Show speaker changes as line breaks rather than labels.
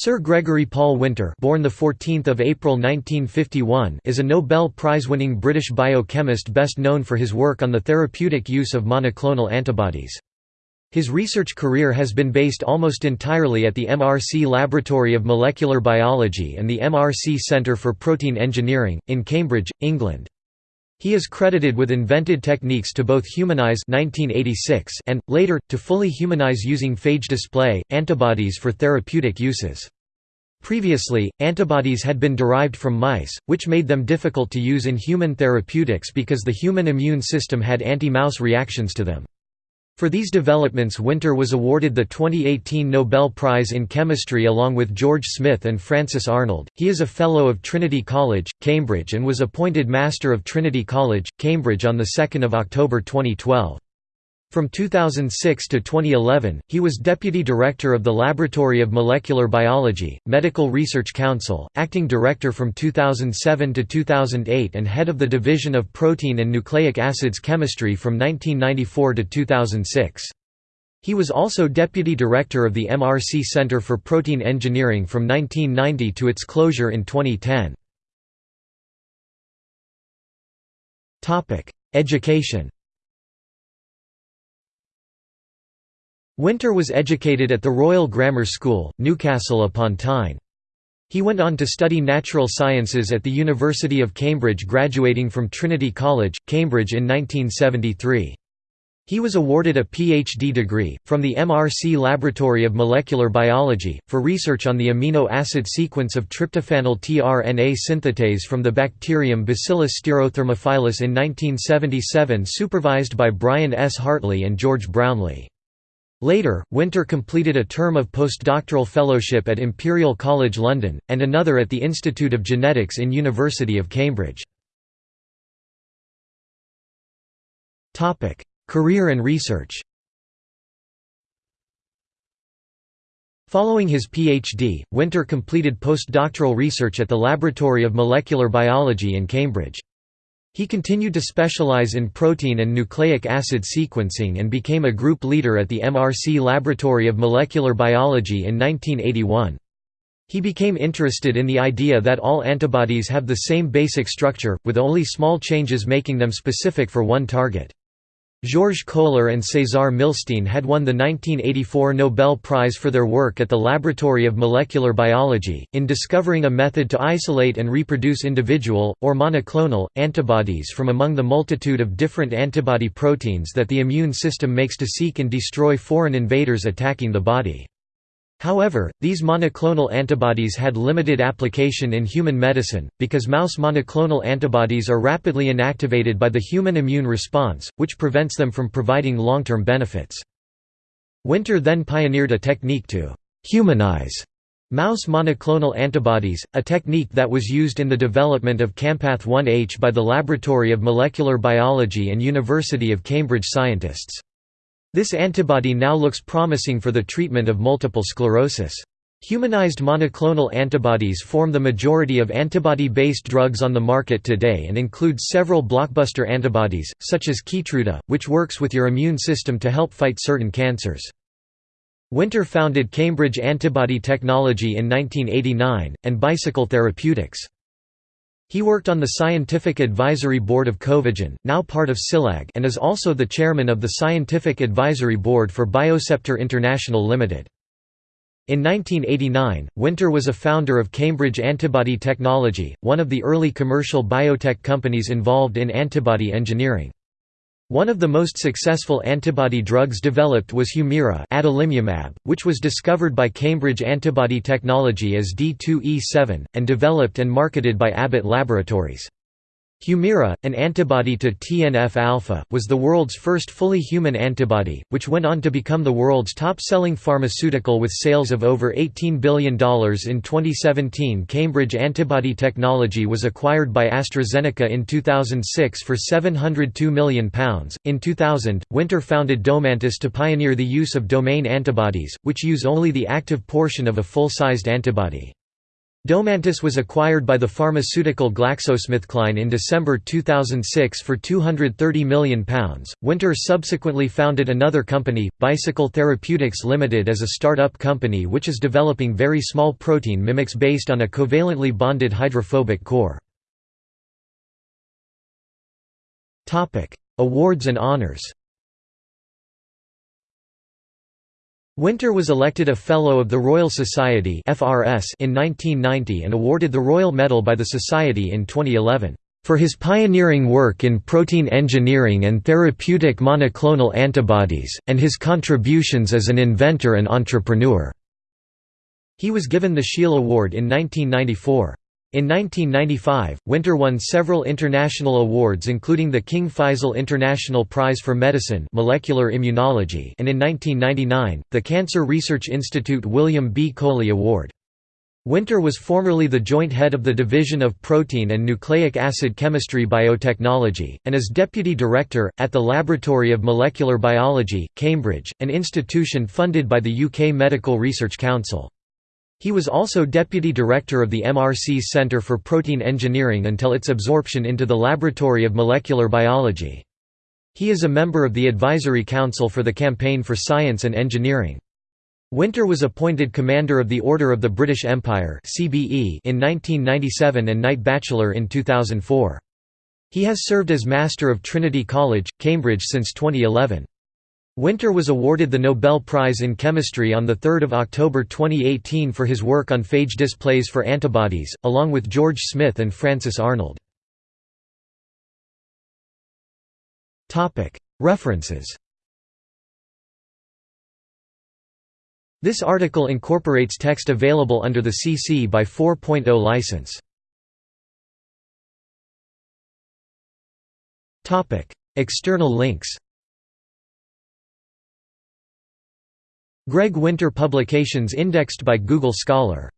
Sir Gregory Paul Winter, born the 14th of April 1951, is a Nobel Prize-winning British biochemist best known for his work on the therapeutic use of monoclonal antibodies. His research career has been based almost entirely at the MRC Laboratory of Molecular Biology and the MRC Centre for Protein Engineering, in Cambridge, England. He is credited with invented techniques to both humanize 1986 and, later, to fully humanize using phage display, antibodies for therapeutic uses. Previously, antibodies had been derived from mice, which made them difficult to use in human therapeutics because the human immune system had anti-mouse reactions to them. For these developments Winter was awarded the 2018 Nobel Prize in Chemistry along with George Smith and Frances Arnold. He is a Fellow of Trinity College, Cambridge and was appointed Master of Trinity College, Cambridge on 2 October 2012. From 2006 to 2011, he was Deputy Director of the Laboratory of Molecular Biology, Medical Research Council, Acting Director from 2007 to 2008 and Head of the Division of Protein and Nucleic Acids Chemistry from 1994 to 2006. He was also Deputy Director of the MRC Center for Protein Engineering from 1990 to its closure in 2010. Education Winter was educated at the Royal Grammar School, Newcastle upon Tyne. He went on to study natural sciences at the University of Cambridge graduating from Trinity College, Cambridge in 1973. He was awarded a PhD degree, from the MRC Laboratory of Molecular Biology, for research on the amino acid sequence of tryptophanyl tRNA synthetase from the bacterium Bacillus stearothermophilus in 1977 supervised by Brian S. Hartley and George Brownlee. Later, Winter completed a term of postdoctoral fellowship at Imperial College London, and another at the Institute of Genetics in University of Cambridge. Career and research Following his PhD, Winter completed postdoctoral research at the Laboratory of Molecular Biology in Cambridge. He continued to specialize in protein and nucleic acid sequencing and became a group leader at the MRC Laboratory of Molecular Biology in 1981. He became interested in the idea that all antibodies have the same basic structure, with only small changes making them specific for one target. Georges Kohler and César Milstein had won the 1984 Nobel Prize for their work at the Laboratory of Molecular Biology, in discovering a method to isolate and reproduce individual, or monoclonal, antibodies from among the multitude of different antibody proteins that the immune system makes to seek and destroy foreign invaders attacking the body. However, these monoclonal antibodies had limited application in human medicine, because mouse monoclonal antibodies are rapidly inactivated by the human immune response, which prevents them from providing long-term benefits. Winter then pioneered a technique to «humanize» mouse monoclonal antibodies, a technique that was used in the development of Campath 1H by the Laboratory of Molecular Biology and University of Cambridge scientists. This antibody now looks promising for the treatment of multiple sclerosis. Humanized monoclonal antibodies form the majority of antibody-based drugs on the market today and include several blockbuster antibodies, such as Keytruda, which works with your immune system to help fight certain cancers. Winter founded Cambridge Antibody Technology in 1989, and Bicycle Therapeutics. He worked on the Scientific Advisory Board of Covagen, now part of Cilag and is also the chairman of the Scientific Advisory Board for Biosceptre International Limited. In 1989, Winter was a founder of Cambridge Antibody Technology, one of the early commercial biotech companies involved in antibody engineering. One of the most successful antibody drugs developed was Humira adalimumab, which was discovered by Cambridge Antibody Technology as D2E7, and developed and marketed by Abbott Laboratories. Humira, an antibody to TNF-alpha, was the world's first fully human antibody, which went on to become the world's top-selling pharmaceutical with sales of over $18 billion in 2017 Cambridge Antibody Technology was acquired by AstraZeneca in 2006 for £702 million. In 2000, Winter founded Domantis to pioneer the use of domain antibodies, which use only the active portion of a full-sized antibody. Domantis was acquired by the pharmaceutical GlaxoSmithKline in December 2006 for £230 million. Winter subsequently founded another company, Bicycle Therapeutics Limited, as a start-up company which is developing very small protein mimics based on a covalently bonded hydrophobic core. Awards and honors Winter was elected a Fellow of the Royal Society in 1990 and awarded the Royal Medal by the Society in 2011, "...for his pioneering work in protein engineering and therapeutic monoclonal antibodies, and his contributions as an inventor and entrepreneur." He was given the Scheele Award in 1994. In 1995, Winter won several international awards including the King Faisal International Prize for Medicine Molecular Immunology and in 1999, the Cancer Research Institute William B. Coley Award. Winter was formerly the joint head of the Division of Protein and Nucleic Acid Chemistry Biotechnology, and is Deputy Director, at the Laboratory of Molecular Biology, Cambridge, an institution funded by the UK Medical Research Council. He was also deputy director of the MRC's Centre for Protein Engineering until its absorption into the Laboratory of Molecular Biology. He is a member of the Advisory Council for the Campaign for Science and Engineering. Winter was appointed Commander of the Order of the British Empire in 1997 and Knight Bachelor in 2004. He has served as Master of Trinity College, Cambridge since 2011. Winter was awarded the Nobel Prize in Chemistry on 3 October 2018 for his work on phage displays for antibodies, along with George Smith and Frances Arnold. References This article incorporates text available under the CC by 4.0 license. External links Greg Winter Publications indexed by Google Scholar